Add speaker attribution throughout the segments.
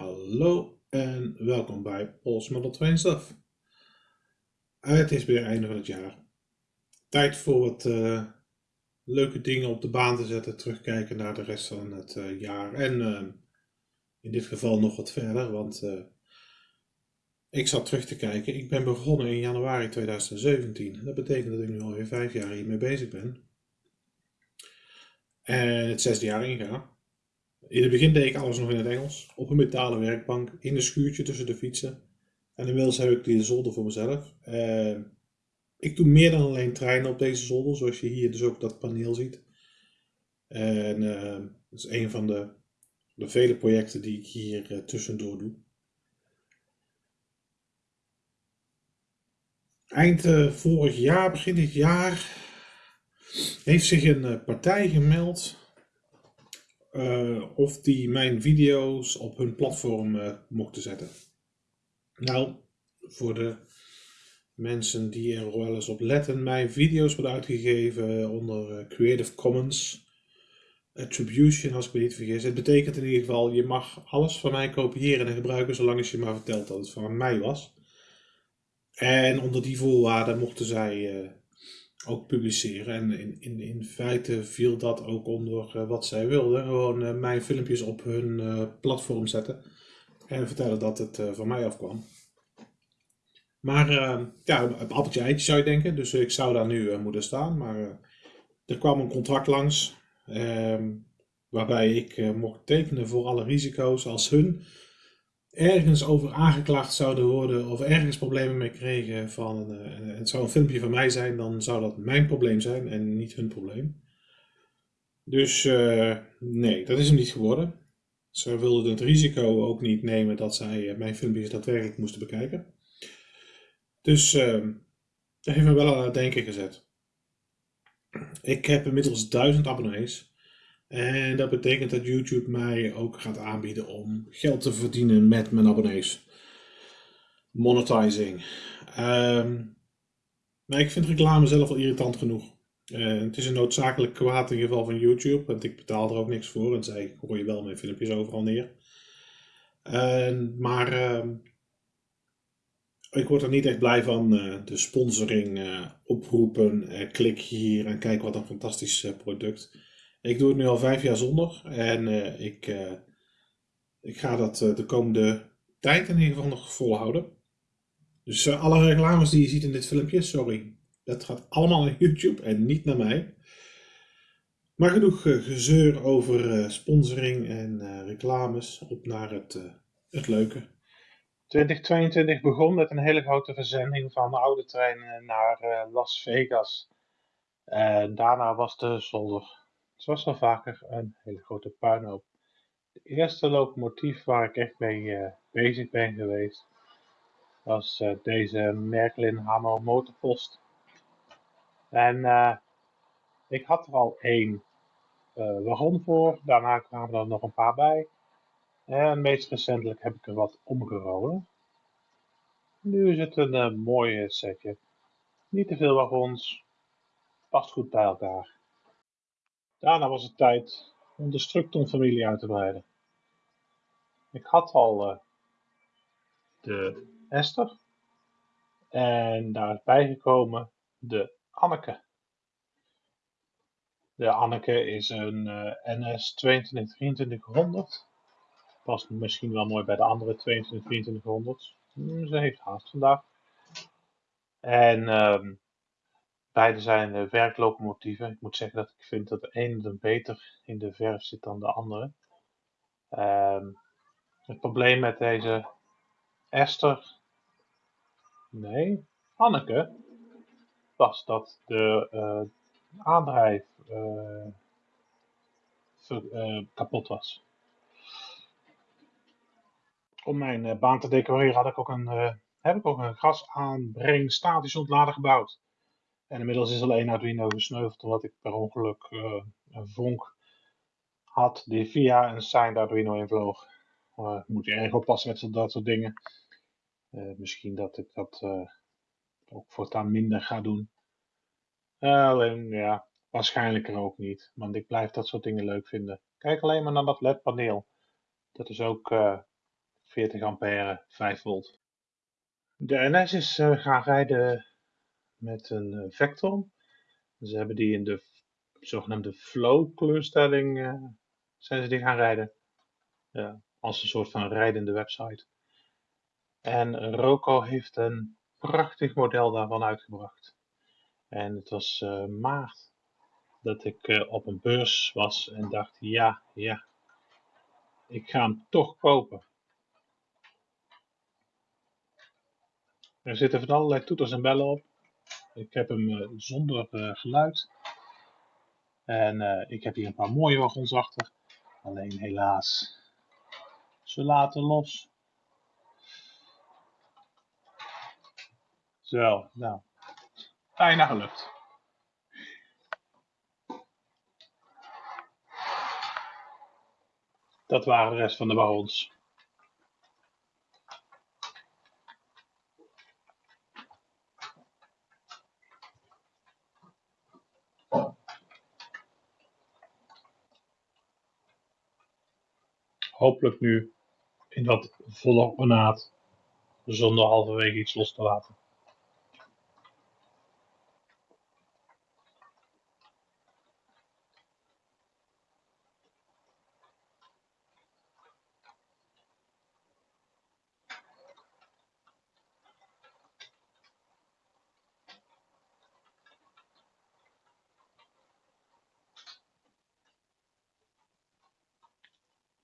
Speaker 1: Hallo en welkom bij Pols Model Train Stuff. Het is weer einde van het jaar. Tijd voor wat uh, leuke dingen op de baan te zetten, terugkijken naar de rest van het uh, jaar en uh, in dit geval nog wat verder, want ik zat terug te kijken. Ik ben begonnen in januari 2017. Dat betekent dat ik nu alweer vijf jaar hiermee bezig ben. En het zesde jaar inga. In het begin deed ik alles nog in het Engels, op een metalen werkbank, in een schuurtje tussen de fietsen. En inmiddels heb ik die zolder voor mezelf. Uh, ik doe meer dan alleen treinen op deze zolder, zoals je hier dus ook dat paneel ziet. En uh, dat is een van de, de vele projecten die ik hier uh, tussendoor doe. Eind vorig jaar, begin dit jaar, heeft zich een partij gemeld uh, of die mijn video's op hun platform uh, mochten zetten. Nou, voor de mensen die er wel eens op letten, mijn video's worden uitgegeven onder uh, Creative Commons Attribution, als ik me niet vergis. Het betekent in ieder geval, je mag alles van mij kopiëren en gebruiken, zolang je maar vertelt dat het van mij was. En onder die voorwaarden mochten zij ook publiceren. En in, in, in feite viel dat ook onder uh, wat zij wilden. Gewoon uh, mijn filmpjes op hun uh, platform zetten. En vertellen dat het van mij afkwam. Maar ja, een appeltje eitje zou je denken. Dus ik zou daar nu moeten staan. Maar er kwam een contract langs. Ehm, waarbij ik mocht tekenen voor alle risico's als hun ergens over aangeklaagd zouden worden of ergens problemen mee kregen van uh, het zou een filmpje van mij zijn, dan zou dat mijn probleem zijn en niet hun probleem. Dus uh, nee, dat is hem niet geworden. Ze wilden het risico ook niet nemen dat zij uh, mijn filmpjes daadwerkelijk moesten bekijken. Dus ehm, dat heeft me wel aan het denken gezet. Ik heb inmiddels duizend abonnees. En dat betekent dat YouTube mij ook gaat aanbieden om geld te verdienen met mijn abonnees. Monetizing. Um, maar ik vind reclame zelf al irritant genoeg. Uh, het is een noodzakelijk kwaad in geval van YouTube, want ik betaal er ook niks voor en zij gooien wel mijn filmpjes overal neer. Maar uh, ik word er niet echt blij van. Eh, de sponsoring eh, oproepen, klik hier en kijk wat een fantastisch product. Ik doe het nu al vijf jaar zonder en uh, ik, uh, ik ga dat uh, de komende tijd in ieder geval nog volhouden. Dus alle reclames die je ziet in dit filmpje, sorry, dat gaat allemaal naar YouTube en niet naar mij. Maar genoeg gezeur over sponsoring en reclames, op naar het, het leuke.
Speaker 2: 2022 begon met een hele grote verzending van oude treinen naar Las Vegas. Daarna was de zolder zoals wel vaker een hele grote puinhoop. De eerste locomotief waar ik echt mee uh, bezig ben geweest was uh, deze Merklin Hamo motorpost. En uh, ik had er al één wagon voor, daarna kwamen er nog een paar bij. En meest recentelijk heb ik er wat omgerolen. Nu is het een mooie setje. Niet te veel wagons, past goed bij elkaar. Daarna was het tijd om de Structon-familie uit te breiden. Ik had al uh, de Esther en daar is bijgekomen de Anneke. De Anneke is een uh, NS 222300. Past misschien wel mooi bij de andere 222300. Hmm, ze heeft haast vandaag. En um, Beide zijn uh, werklocomotieven. Ik moet zeggen dat ik vind dat de ene beter in de verf zit dan de andere. Um, het probleem met deze Esther, nee, Anneke, was dat de uh, aandrijf uh, kapot was. Om mijn baan te decoreren had ik ook een, heb ik ook een gasaanbreng statisch ontlader gebouwd. En inmiddels is alleen Arduino gesneuveld omdat ik per ongeluk uh, een vonk had die via een signed Arduino invloog. Uh, moet je erg oppassen met dat soort dingen. Uh, misschien dat ik dat ook voortaan minder ga doen. alleen ja, waarschijnlijk er ook niet. Want ik blijf dat soort dingen leuk vinden. Kijk alleen maar naar dat LED-paneel. Dat is ook 40 ampère, 5 volt. De NS is gaan rijden met een uh, Vectron. Ze hebben die in de zogenaamde flow kleurstelling uh, zijn ze die gaan rijden. Als een soort van rijdende website. En Roco heeft een prachtig model daarvan uitgebracht. En het was maart dat ik op een beurs was en dacht, ja, ja, ik ga hem toch kopen. Er zitten van allerlei toeters en bellen op. Ik heb hem uh, zonder uh, geluid. En uh, ik heb hier een paar mooie wagons achter. Alleen helaas, ze laten los. Zo, nou, bijna gelukt. Dat waren de rest van de wagons. Hopelijk nu in wat volle ornaat, zonder halverwege iets los te laten.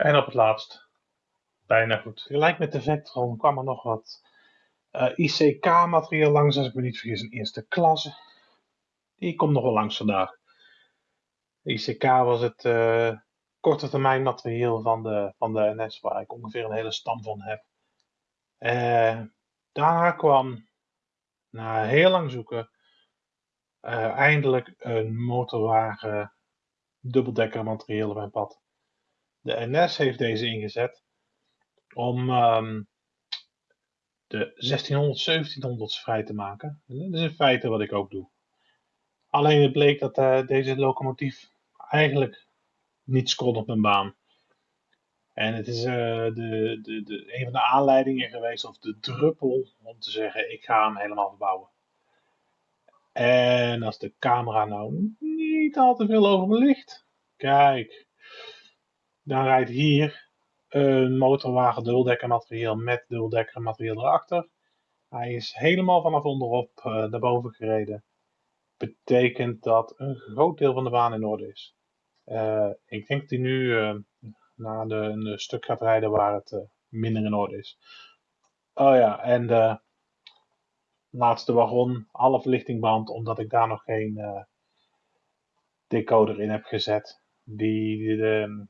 Speaker 2: En op het laatst, bijna goed. Gelijk met de Vectron kwam er nog wat uh, eh, ICK-materiaal langs, als ik me niet vergis, een eerste klasse. Die komt nog wel langs vandaag. ICK was het uh, korte termijn materiaal van de, van de NS, waar ik ongeveer een hele stam van heb. Uh, daarna kwam, na heel lang zoeken, eindelijk een motorwagen dubbeldekker materiaal op mijn pad. De NS heeft deze ingezet om um, de 1600, 1700's vrij te maken. En dat is in feite wat ik ook doe. Alleen het bleek dat uh, deze locomotief eigenlijk niet kon op mijn baan. En het is uh, de, de, de, een van de aanleidingen geweest, of de druppel, om te zeggen: ik ga hem helemaal verbouwen. En als de camera nou niet al te veel over ligt, kijk, dan rijdt hier een motorwagen dubbeldekker materiaal met dubbeldekker materiaal erachter. Hij is helemaal vanaf onderop uh, naar boven gereden. Betekent dat een groot deel van de baan in orde is. Uh, ik denk dat hij nu uh, naar de, een stuk gaat rijden waar het minder in orde is. Oh ja, en de laatste wagon, alle verlichtingband, omdat ik daar nog geen decoder in heb gezet. Die de,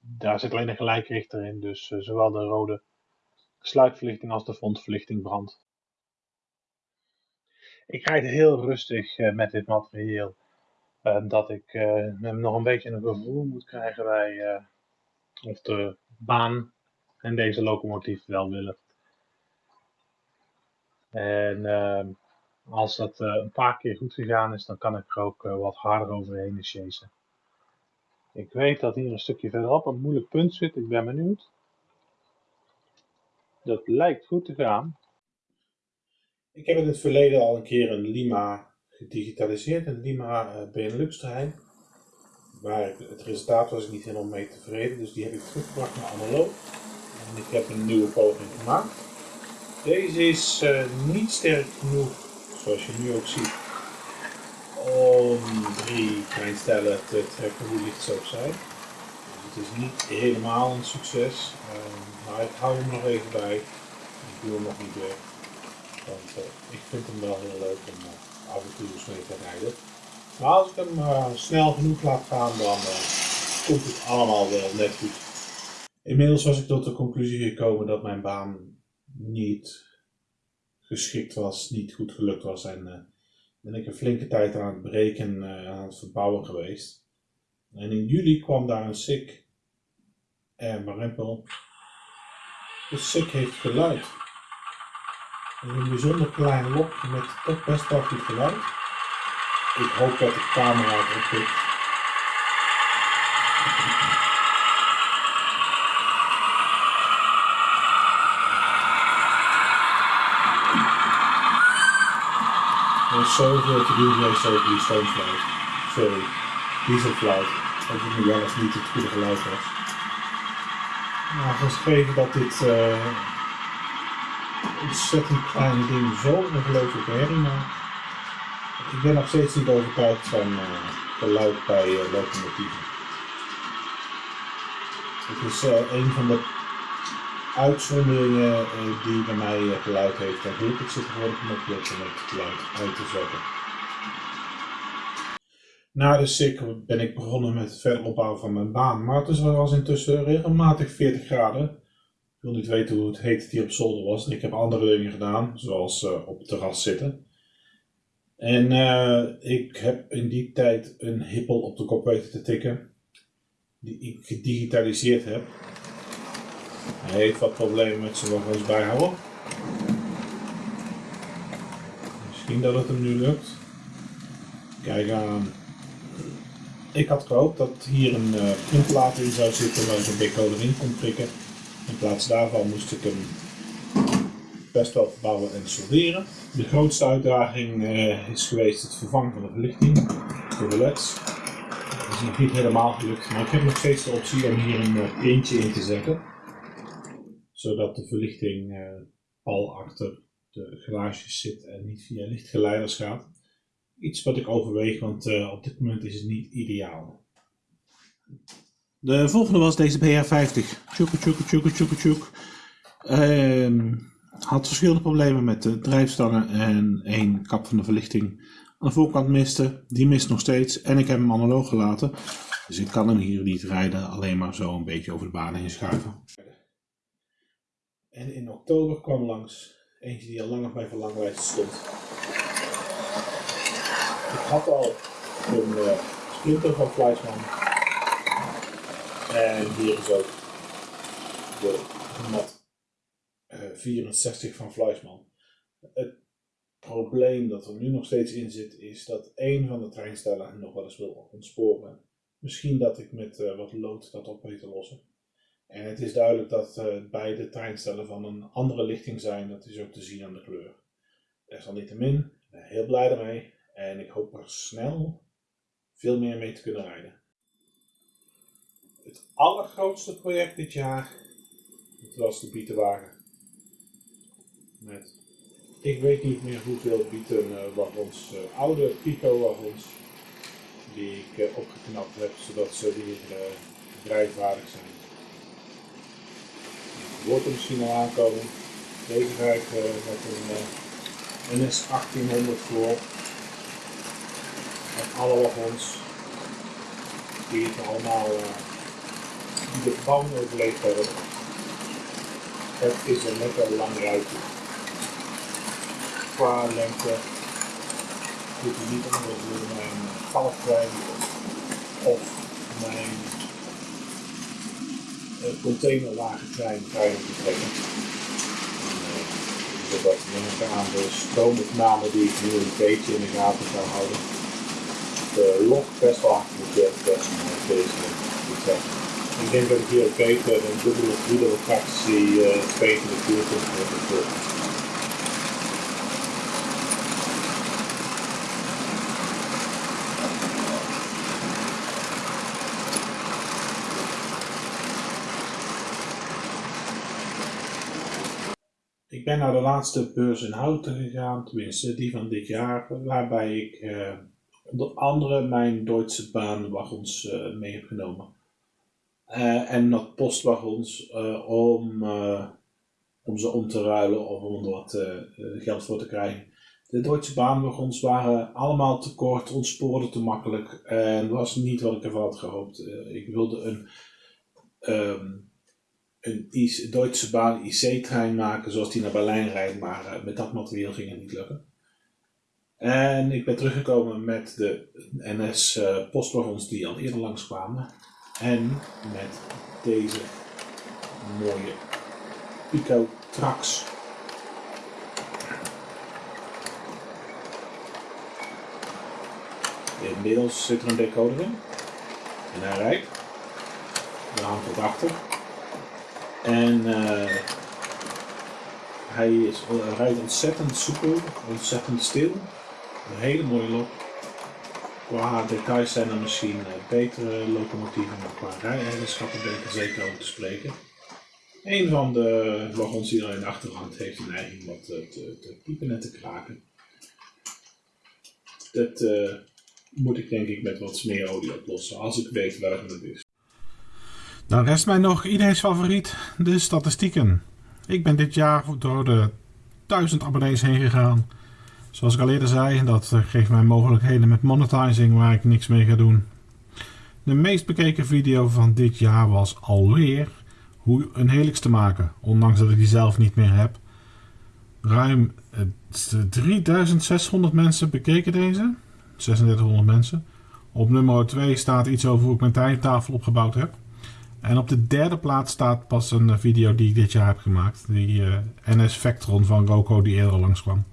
Speaker 2: daar zit alleen een gelijkrichter in, dus uh, zowel de rode sluitverlichting als de frontverlichting brandt. Ik rijd heel rustig uh, met dit materiaal, uh, dat ik nog een beetje een gevoel moet krijgen bij of de baan en deze locomotief wel willen. En als dat een paar keer goed gegaan is, dan kan ik er ook wat harder overheen chasen. Ik weet dat hier een stukje verderop een moeilijk punt zit. Ik ben benieuwd. Dat lijkt goed te gaan.
Speaker 1: Ik heb in het verleden al een keer een Lima gedigitaliseerd, een Lima uh, Benelux trein. Maar het resultaat was ik niet helemaal mee tevreden, dus die heb ik teruggebracht naar analoog. En ik heb een nieuwe poging gemaakt. Deze is uh, niet sterk genoeg, zoals je nu ook ziet, om drie kleinstellen te trekken hoe licht ze ook zijn. Dus het is niet helemaal een succes, uh, maar ik hou hem nog even bij. Ik doe hem nog niet weg, want uh, ik vind hem wel heel leuk om uh, af en toe mee te rijden. Maar als ik hem snel genoeg laat gaan, dan komt het allemaal wel net goed. Inmiddels was ik tot de conclusie gekomen dat mijn baan niet geschikt was, niet goed gelukt was en ben ik een flinke tijd aan het breken, uh, aan het verbouwen geweest. En in juli kwam daar een SICK en Marimpel. De SICK heeft geluid. een bijzonder klein lokje met toch best wel goed geluid. Ik hoop dat de camera het oppikt. Is zoveel te doen geweest over die stoomfluit. Sorry, dieselfluit. Dat het wel eens niet het goede geluid was. Nou, geschreven dat dit uh, ontzettend kleine ding zo'n ongelooflijke herrie maakt. Ik ben nog steeds niet overtuigd van uh, geluid bij uh, locomotieven. Het is een van de uitzonderingen die bij mij geluid heeft. En ik er gewoon knopje op om het geluid uit te zetten. Na de SIK ben ik begonnen met het verder opbouwen van mijn baan. Maar het was intussen regelmatig 40 graden. Ik wil niet weten hoe het heet die op zolder was. Ik heb andere dingen gedaan, zoals uh, op het terras zitten. En ik heb in die tijd een hippel op de kop weten te tikken. Die ik gedigitaliseerd heb. Hij heeft wat problemen met zijn wagens bijhouden. Misschien dat het hem nu lukt. Kijk aan. Ik had gehoopt dat hier een uh, printplaat in zou zitten waar een decoder in kon prikken. In plaats daarvan moest ik hem best wel verbouwen en solderen. De grootste uitdaging uh, is geweest het vervangen van de verlichting voor de leds. Dat is nog niet helemaal gelukt, maar ik heb nog steeds de optie om hier een uh, printje in te zetten. Zodat de verlichting al achter de garages zit en niet via lichtgeleiders gaat. Iets wat ik overweeg, want uh, op dit moment is het niet ideaal. De volgende was deze BR50. Tjoeke, tjoeke, tjoeke, tjoeke, tjoeke. Uh, had verschillende problemen met de drijfstangen en één kap van de verlichting aan de voorkant miste. Die mist nog steeds en ik heb hem analoog gelaten. Dus ik kan hem hier niet rijden, alleen maar zo een beetje over de baan heen schuiven. En in oktober kwam langs eentje die al lang op mijn verlanglijst stond. Ik had al een uh, splinter van Fleischmann. En hier is ook de mat uh, 64 van Fleischmann. Het probleem dat er nu nog steeds in zit is dat één van de treinstellen nog wel eens wil ontsporen. Misschien dat ik met uh, wat lood dat op weet te lossen. En het is duidelijk dat uh, beide treinstellen van een andere lichting zijn. Dat is ook te zien aan de kleur. Desalniettemin, ik ben heel blij ermee. En ik hoop er snel veel meer mee te kunnen rijden. Het allergrootste project dit jaar dat was de bietenwagen. Met, ik weet niet meer hoeveel bietenwagons, uh, oude Pico-wagons, die ik opgeknapt heb zodat ze weer uh, zijn. Wordt aankomen. Deze rijdt met een NS 1800 voor en alle wagons die het allemaal die de bouwing overleefd hebben. Het is een lekker lang ruitje. Qua lengte niet anders dan mijn palletrein of mijn containerwagentrein trein te trekken. Zodat we aan de stroomopname die ik nu een beetje in de gaten zou houden de log best wel hard moet deze betrekken. Ik denk dat ik hier ook beter een dubbele of driedere fractie uh, 22 uur kunt hebben. Ik ben naar de laatste beurs in Houten gegaan, tenminste die van dit jaar, waarbij ik onder andere mijn Duitse baanwagons uh, mee heb genomen. Uh, en nog postwagons om, om ze om te ruilen of om er wat geld voor te krijgen. De Duitse baanwagons waren allemaal te kort, ontspoorden te makkelijk en was niet wat ik ervan had gehoopt. ik wilde een, um, een Duitse baan IC-trein maken zoals die naar Berlijn rijdt, maar met dat materiaal ging het niet lukken. En ik ben teruggekomen met de NS uh, postwagons die al eerder langskwamen. En met deze mooie Pico Trax. Inmiddels zit er een decoder in. En hij rijdt. Daar hangt achter. En uh, hij, is, hij rijdt ontzettend soepel, ontzettend stil. Een hele mooie lok. Qua details zijn er misschien eh, betere locomotieven, maar qua rijeigenschappen ben ik er zeker over te spreken. Een van de wagons die er in de achterhand heeft de neiging wat eh, te, piepen en te kraken. Dat eh, moet ik denk ik met wat smeerolie oplossen, als ik weet welke het is. Dan rest mij nog iedereen's favoriet, de statistieken. Ik ben dit jaar door de 1000 abonnees heen gegaan. Zoals ik al eerder zei, dat geeft mij mogelijkheden met monetizing waar ik niks mee ga doen. De meest bekeken video van dit jaar was alweer hoe een helix te maken, ondanks dat ik die zelf niet meer heb. Ruim 3600 mensen bekeken deze, 3600 mensen. Op nummer 2 staat iets over hoe ik mijn tijdtafel opgebouwd heb. En op de derde plaats staat pas een video die ik dit jaar heb gemaakt. Die uh, NS Vectron van Roko die eerder langskwam.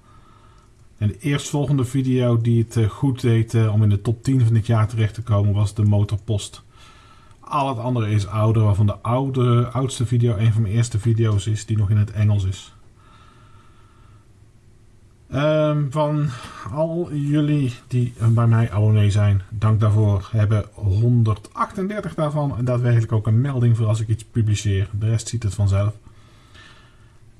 Speaker 1: En de eerstvolgende video die het uh, goed deed om in de top 10 van dit jaar terecht te komen was de Motorpost. Al het andere is ouder, waarvan de oude, oudste video een van mijn eerste video's is die nog in het Engels is. Um, van al jullie die bij mij abonnee zijn, dank daarvoor. Hebben 138 daarvan daadwerkelijk ook een melding voor als ik iets publiceer. De rest ziet het vanzelf.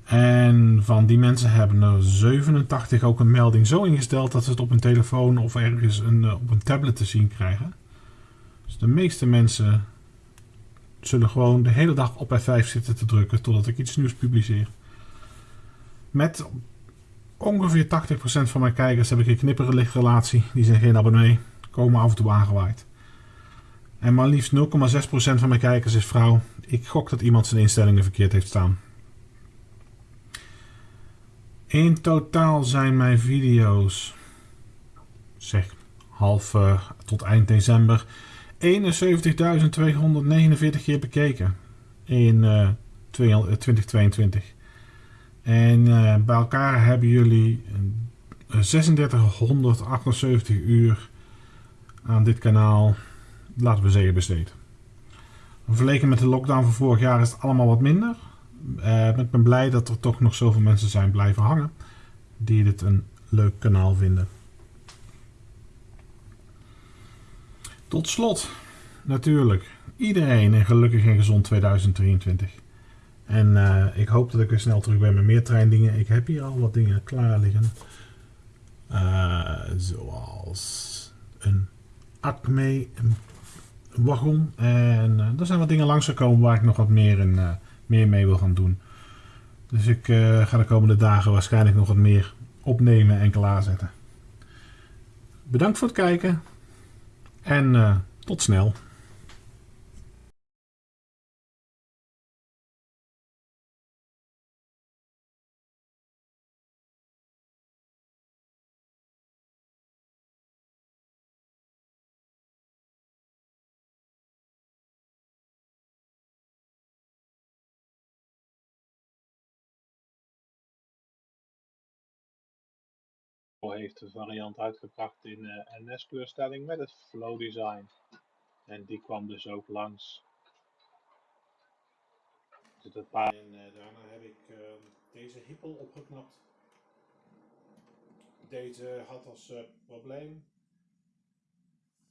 Speaker 1: En van die mensen hebben er 87 ook een melding zo ingesteld dat ze het op een telefoon of ergens een, op een tablet te zien krijgen. Dus de meeste mensen zullen gewoon de hele dag op F5 zitten te drukken totdat ik iets nieuws publiceer. Met ongeveer 80% van mijn kijkers heb ik een knipperige relatie. Die zijn geen abonnee, komen af en toe aangewaaid. En maar liefst 0,6% van mijn kijkers is vrouw. Ik gok dat iemand zijn instellingen verkeerd heeft staan. In totaal zijn mijn video's, zeg half uh, tot eind december, 71.249 keer bekeken in uh, 2022. En uh, bij elkaar hebben jullie 3678 uur aan dit kanaal, laten we zeggen, besteed. Vergeleken met de lockdown van vorig jaar is het allemaal wat minder. Uh, ik ben blij dat er toch nog zoveel mensen zijn blijven hangen die dit een leuk kanaal vinden. Tot slot, natuurlijk, iedereen een gelukkig en gezond 2023. En uh, ik hoop dat ik weer snel terug ben met meer treindingen. Ik heb hier al wat dingen klaar liggen. Uh, zoals een Acme wagon. En uh, er zijn wat dingen langsgekomen waar ik nog wat meer, in, meer mee wil gaan doen. Dus ik ga de komende dagen waarschijnlijk nog wat meer opnemen en klaarzetten. Bedankt voor het kijken. En tot snel.
Speaker 2: Heeft een variant uitgebracht in uh, NS-kleurstelling met het flow design. En die kwam dus ook langs. Een paar...
Speaker 1: En uh, daarna heb ik uh, deze hippel opgeknapt. Deze had als probleem